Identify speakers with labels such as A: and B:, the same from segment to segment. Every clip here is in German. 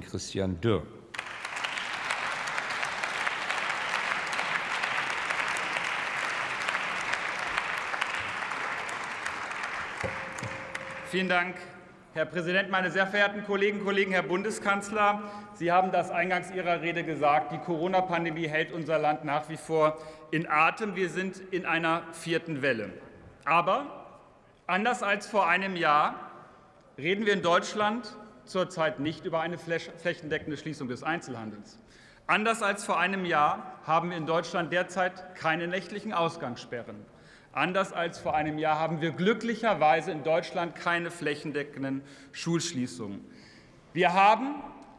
A: Christian Dürr.
B: Vielen Dank, Herr Präsident, meine sehr verehrten Kolleginnen und Kollegen, Herr Bundeskanzler! Sie haben das eingangs Ihrer Rede gesagt. Die Corona-Pandemie hält unser Land nach wie vor in Atem. Wir sind in einer vierten Welle. Aber anders als vor einem Jahr reden wir in Deutschland zurzeit nicht über eine flächendeckende Schließung des Einzelhandels. Anders als vor einem Jahr haben wir in Deutschland derzeit keine nächtlichen Ausgangssperren. Anders als vor einem Jahr haben wir glücklicherweise in Deutschland keine flächendeckenden Schulschließungen. Wir haben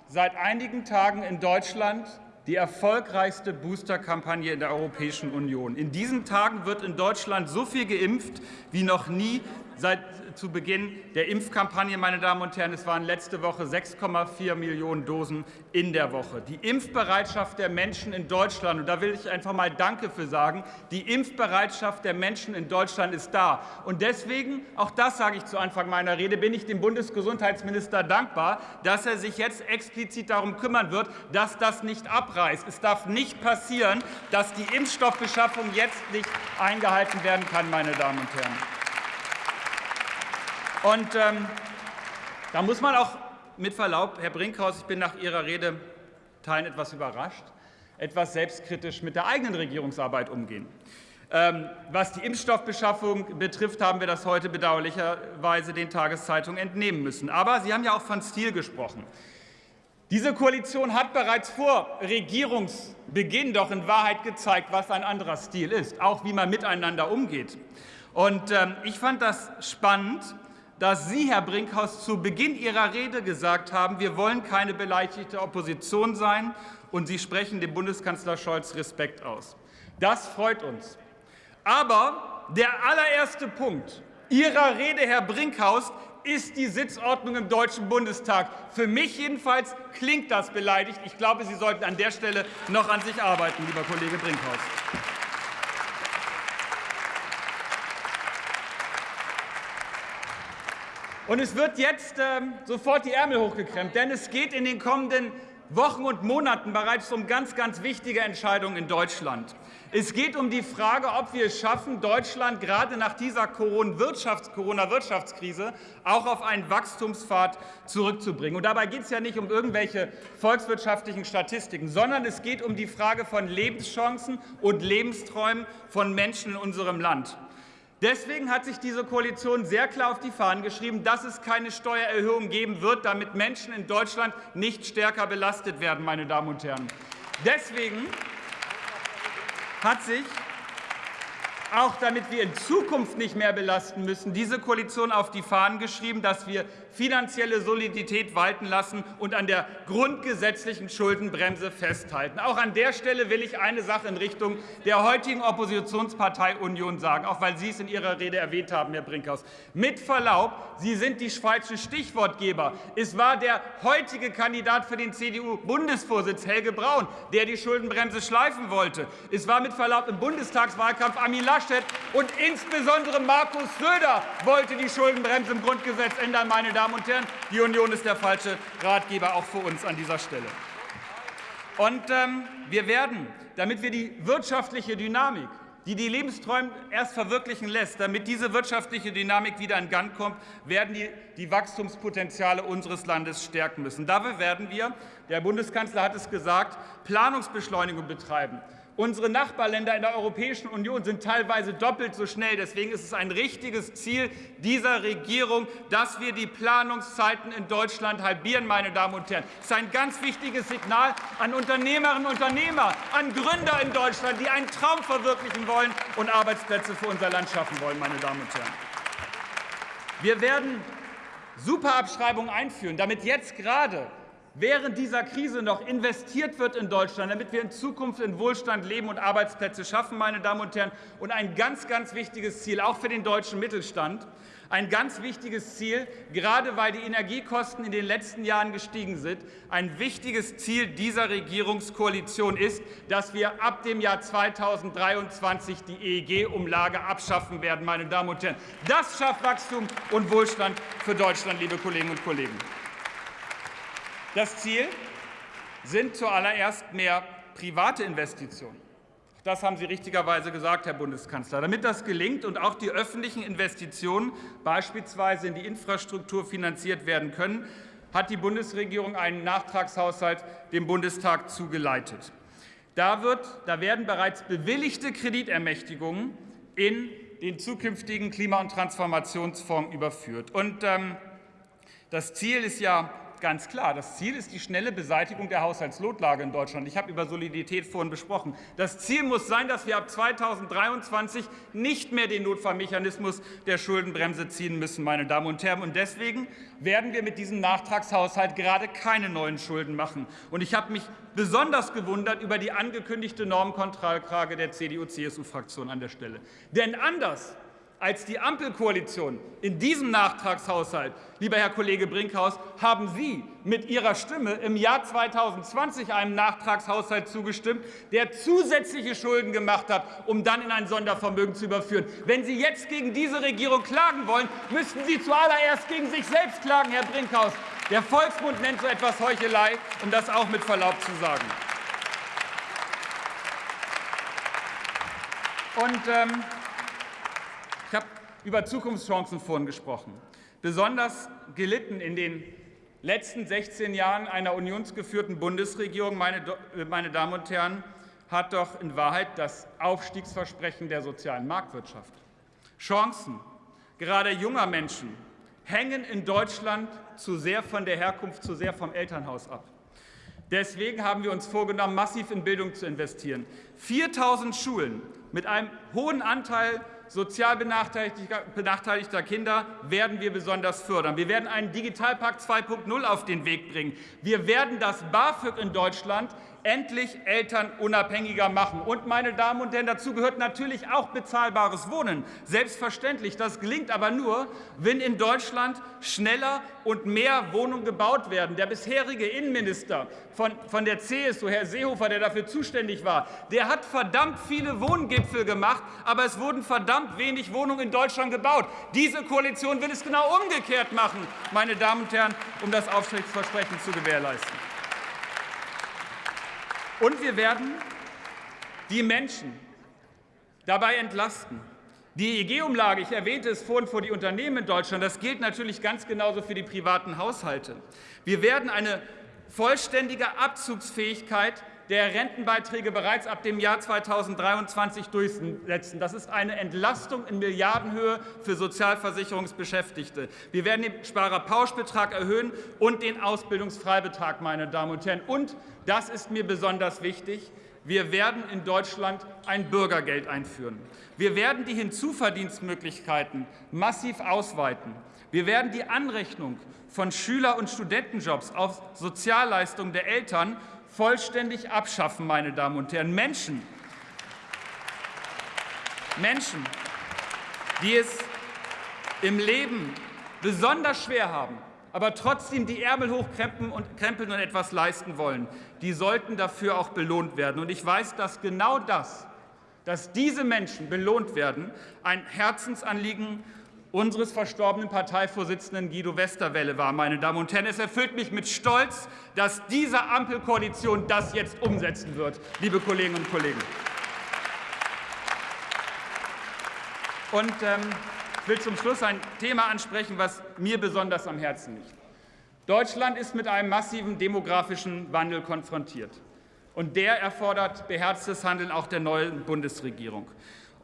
B: seit einigen Tagen in Deutschland die erfolgreichste Boosterkampagne in der Europäischen Union. In diesen Tagen wird in Deutschland so viel geimpft wie noch nie seit zu Beginn der Impfkampagne, meine Damen und Herren. Es waren letzte Woche 6,4 Millionen Dosen in der Woche. Die Impfbereitschaft der Menschen in Deutschland, und da will ich einfach mal Danke für sagen, die Impfbereitschaft der Menschen in Deutschland ist da. Und deswegen, auch das sage ich zu Anfang meiner Rede, bin ich dem Bundesgesundheitsminister dankbar, dass er sich jetzt explizit darum kümmern wird, dass das nicht abreißt. Es darf nicht passieren, dass die Impfstoffbeschaffung jetzt nicht eingehalten werden kann, meine Damen und Herren. Und ähm, da muss man auch mit Verlaub, Herr Brinkhaus, ich bin nach Ihrer Rede Teilen etwas überrascht, etwas selbstkritisch mit der eigenen Regierungsarbeit umgehen. Ähm, was die Impfstoffbeschaffung betrifft, haben wir das heute bedauerlicherweise den Tageszeitungen entnehmen müssen. Aber Sie haben ja auch von Stil gesprochen. Diese Koalition hat bereits vor Regierungsbeginn doch in Wahrheit gezeigt, was ein anderer Stil ist, auch wie man miteinander umgeht. Und ähm, ich fand das spannend, dass Sie, Herr Brinkhaus, zu Beginn Ihrer Rede gesagt haben, wir wollen keine beleidigte Opposition sein, und Sie sprechen dem Bundeskanzler Scholz Respekt aus. Das freut uns. Aber der allererste Punkt Ihrer Rede, Herr Brinkhaus, ist die Sitzordnung im Deutschen Bundestag. Für mich jedenfalls klingt das beleidigt. Ich glaube, Sie sollten an der Stelle noch an sich arbeiten, lieber Kollege Brinkhaus. Und es wird jetzt ähm, sofort die Ärmel hochgekremmt, denn es geht in den kommenden Wochen und Monaten bereits um ganz, ganz wichtige Entscheidungen in Deutschland. Es geht um die Frage, ob wir es schaffen, Deutschland gerade nach dieser Corona-Wirtschaftskrise auch auf einen Wachstumspfad zurückzubringen. Und dabei geht es ja nicht um irgendwelche volkswirtschaftlichen Statistiken, sondern es geht um die Frage von Lebenschancen und Lebensträumen von Menschen in unserem Land. Deswegen hat sich diese Koalition sehr klar auf die Fahnen geschrieben, dass es keine Steuererhöhung geben wird, damit Menschen in Deutschland nicht stärker belastet werden. Meine Damen und Herren. Deswegen hat sich auch damit wir in Zukunft nicht mehr belasten müssen, diese Koalition auf die Fahnen geschrieben, dass wir finanzielle Solidität walten lassen und an der grundgesetzlichen Schuldenbremse festhalten. Auch an der Stelle will ich eine Sache in Richtung der heutigen Oppositionspartei Union sagen, auch weil Sie es in Ihrer Rede erwähnt haben, Herr Brinkhaus. Mit Verlaub, Sie sind die falsche Stichwortgeber. Es war der heutige Kandidat für den CDU-Bundesvorsitz, Helge Braun, der die Schuldenbremse schleifen wollte. Es war mit Verlaub im Bundestagswahlkampf Armin Laschet und insbesondere Markus Söder wollte die Schuldenbremse im Grundgesetz ändern, meine Damen und Herren. Die Union ist der falsche Ratgeber, auch für uns an dieser Stelle. Und ähm, wir werden, damit wir die wirtschaftliche Dynamik, die die Lebensträume erst verwirklichen lässt, damit diese wirtschaftliche Dynamik wieder in Gang kommt, werden die, die Wachstumspotenziale unseres Landes stärken müssen. Dafür werden wir, der Bundeskanzler hat es gesagt, Planungsbeschleunigung betreiben. Unsere Nachbarländer in der Europäischen Union sind teilweise doppelt so schnell. Deswegen ist es ein richtiges Ziel dieser Regierung, dass wir die Planungszeiten in Deutschland halbieren, meine Damen und Herren. Das ist ein ganz wichtiges Signal an Unternehmerinnen und Unternehmer, an Gründer in Deutschland, die einen Traum verwirklichen wollen und Arbeitsplätze für unser Land schaffen wollen, meine Damen und Herren. Wir werden Superabschreibungen einführen, damit jetzt gerade während dieser Krise noch investiert wird in Deutschland, damit wir in Zukunft in Wohlstand leben und Arbeitsplätze schaffen, meine Damen und Herren. Und ein ganz, ganz wichtiges Ziel, auch für den deutschen Mittelstand, ein ganz wichtiges Ziel, gerade weil die Energiekosten in den letzten Jahren gestiegen sind. Ein wichtiges Ziel dieser Regierungskoalition ist, dass wir ab dem Jahr 2023 die EEG-Umlage abschaffen werden. Meine Damen und Herren. Das schafft Wachstum und Wohlstand für Deutschland, liebe Kolleginnen und Kollegen. Das Ziel sind zuallererst mehr private Investitionen. Das haben Sie richtigerweise gesagt, Herr Bundeskanzler. Damit das gelingt und auch die öffentlichen Investitionen beispielsweise in die Infrastruktur finanziert werden können, hat die Bundesregierung einen Nachtragshaushalt dem Bundestag zugeleitet. Da, wird, da werden bereits bewilligte Kreditermächtigungen in den zukünftigen Klima- und Transformationsfonds überführt. Und ähm, das Ziel ist ja ganz klar. Das Ziel ist die schnelle Beseitigung der Haushaltsnotlage in Deutschland. Ich habe über Solidität vorhin besprochen. Das Ziel muss sein, dass wir ab 2023 nicht mehr den Notfallmechanismus der Schuldenbremse ziehen müssen, meine Damen und Herren. Und deswegen werden wir mit diesem Nachtragshaushalt gerade keine neuen Schulden machen. Und ich habe mich besonders gewundert über die angekündigte Normkontrollfrage der CDU-CSU-Fraktion an der Stelle. Denn anders als die Ampelkoalition in diesem Nachtragshaushalt, lieber Herr Kollege Brinkhaus, haben Sie mit Ihrer Stimme im Jahr 2020 einem Nachtragshaushalt zugestimmt, der zusätzliche Schulden gemacht hat, um dann in ein Sondervermögen zu überführen. Wenn Sie jetzt gegen diese Regierung klagen wollen, müssten Sie zuallererst gegen sich selbst klagen, Herr Brinkhaus. Der Volksmund nennt so etwas Heuchelei, um das auch mit Verlaub zu sagen. Und ähm, über Zukunftschancen vorhin gesprochen. Besonders gelitten in den letzten 16 Jahren einer unionsgeführten Bundesregierung, meine, äh, meine Damen und Herren, hat doch in Wahrheit das Aufstiegsversprechen der sozialen Marktwirtschaft. Chancen, gerade junger Menschen, hängen in Deutschland zu sehr von der Herkunft, zu sehr vom Elternhaus ab. Deswegen haben wir uns vorgenommen, massiv in Bildung zu investieren. 4.000 Schulen mit einem hohen Anteil sozial benachteiligter Kinder werden wir besonders fördern. Wir werden einen Digitalpakt 2.0 auf den Weg bringen. Wir werden das BAföG in Deutschland endlich elternunabhängiger machen. Und, meine Damen und Herren, dazu gehört natürlich auch bezahlbares Wohnen. Selbstverständlich. Das gelingt aber nur, wenn in Deutschland schneller und mehr Wohnungen gebaut werden. Der bisherige Innenminister von, von der CSU, Herr Seehofer, der dafür zuständig war, der hat verdammt viele Wohngipfel gemacht, aber es wurden verdammt wenig Wohnungen in Deutschland gebaut. Diese Koalition will es genau umgekehrt machen, meine Damen und Herren, um das Aufstiegsversprechen zu gewährleisten. Und wir werden die Menschen dabei entlasten. Die EEG-Umlage, ich erwähnte es vorhin vor die Unternehmen in Deutschland, das gilt natürlich ganz genauso für die privaten Haushalte. Wir werden eine vollständige Abzugsfähigkeit der Rentenbeiträge bereits ab dem Jahr 2023 durchsetzen. Das ist eine Entlastung in Milliardenhöhe für Sozialversicherungsbeschäftigte. Wir werden den Sparerpauschbetrag erhöhen und den Ausbildungsfreibetrag, meine Damen und Herren. Und, das ist mir besonders wichtig, wir werden in Deutschland ein Bürgergeld einführen. Wir werden die Hinzuverdienstmöglichkeiten massiv ausweiten. Wir werden die Anrechnung von Schüler- und Studentenjobs auf Sozialleistungen der Eltern vollständig abschaffen, meine Damen und Herren. Menschen, Menschen, die es im Leben besonders schwer haben, aber trotzdem die Ärmel hochkrempeln und, krempeln und etwas leisten wollen, die sollten dafür auch belohnt werden. Und ich weiß, dass genau das, dass diese Menschen belohnt werden, ein Herzensanliegen unseres verstorbenen Parteivorsitzenden Guido Westerwelle war. Meine Damen und Herren, es erfüllt mich mit Stolz, dass diese Ampelkoalition das jetzt umsetzen wird, liebe Kolleginnen und Kollegen. Und ähm, ich will zum Schluss ein Thema ansprechen, was mir besonders am Herzen liegt. Deutschland ist mit einem massiven demografischen Wandel konfrontiert. Und der erfordert beherztes Handeln auch der neuen Bundesregierung.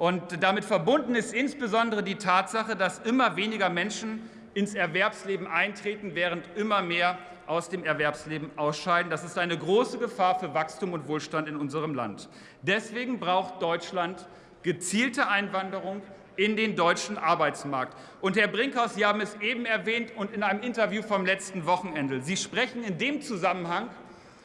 B: Und damit verbunden ist insbesondere die Tatsache, dass immer weniger Menschen ins Erwerbsleben eintreten, während immer mehr aus dem Erwerbsleben ausscheiden. Das ist eine große Gefahr für Wachstum und Wohlstand in unserem Land. Deswegen braucht Deutschland gezielte Einwanderung in den deutschen Arbeitsmarkt. Und Herr Brinkhaus, Sie haben es eben erwähnt und in einem Interview vom letzten Wochenende. Sie sprechen in dem Zusammenhang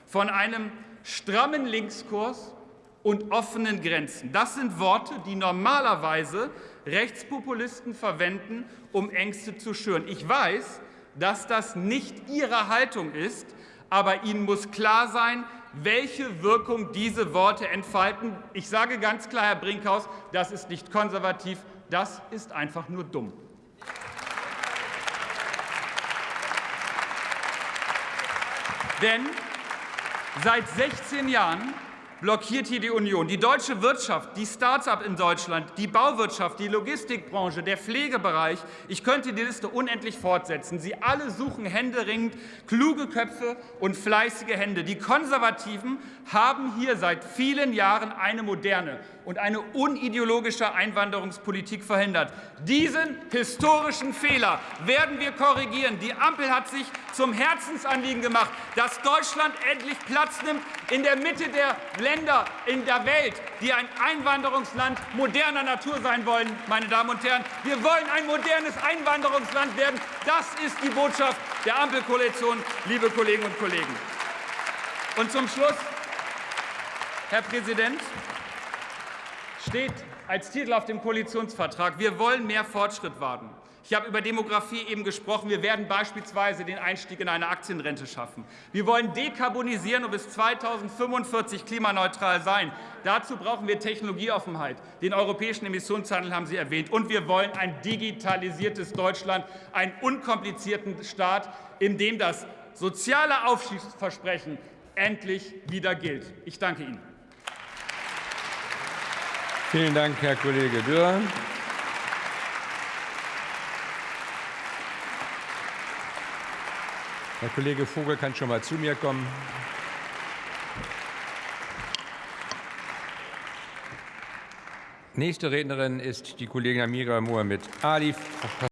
B: von einem strammen Linkskurs und offenen Grenzen. Das sind Worte, die normalerweise Rechtspopulisten verwenden, um Ängste zu schüren. Ich weiß, dass das nicht Ihre Haltung ist, aber Ihnen muss klar sein, welche Wirkung diese Worte entfalten. Ich sage ganz klar, Herr Brinkhaus, das ist nicht konservativ, das ist einfach nur dumm. Denn seit 16 Jahren blockiert hier die Union. Die deutsche Wirtschaft, die Start-up in Deutschland, die Bauwirtschaft, die Logistikbranche, der Pflegebereich, ich könnte die Liste unendlich fortsetzen. Sie alle suchen händeringend kluge Köpfe und fleißige Hände. Die Konservativen haben hier seit vielen Jahren eine moderne und eine unideologische Einwanderungspolitik verhindert. Diesen historischen Fehler werden wir korrigieren. Die Ampel hat sich zum Herzensanliegen gemacht, dass Deutschland endlich Platz nimmt in der Mitte der Länder in der Welt, die ein Einwanderungsland moderner Natur sein wollen. Meine Damen und Herren, wir wollen ein modernes Einwanderungsland werden. Das ist die Botschaft der Ampelkoalition, liebe Kolleginnen und Kollegen. Und zum Schluss, Herr Präsident, steht als Titel auf dem Koalitionsvertrag, wir wollen mehr Fortschritt wagen. Ich habe über Demografie eben gesprochen. Wir werden beispielsweise den Einstieg in eine Aktienrente schaffen. Wir wollen dekarbonisieren und bis 2045 klimaneutral sein. Dazu brauchen wir Technologieoffenheit. Den europäischen Emissionshandel haben Sie erwähnt. Und wir wollen ein digitalisiertes Deutschland, einen unkomplizierten Staat, in dem das soziale Aufstiegsversprechen endlich wieder gilt. Ich danke Ihnen.
A: Vielen Dank, Herr Kollege Dürr. Herr Kollege Vogel kann schon mal zu mir kommen. Nächste Rednerin ist die Kollegin Amira Mohamed Ali,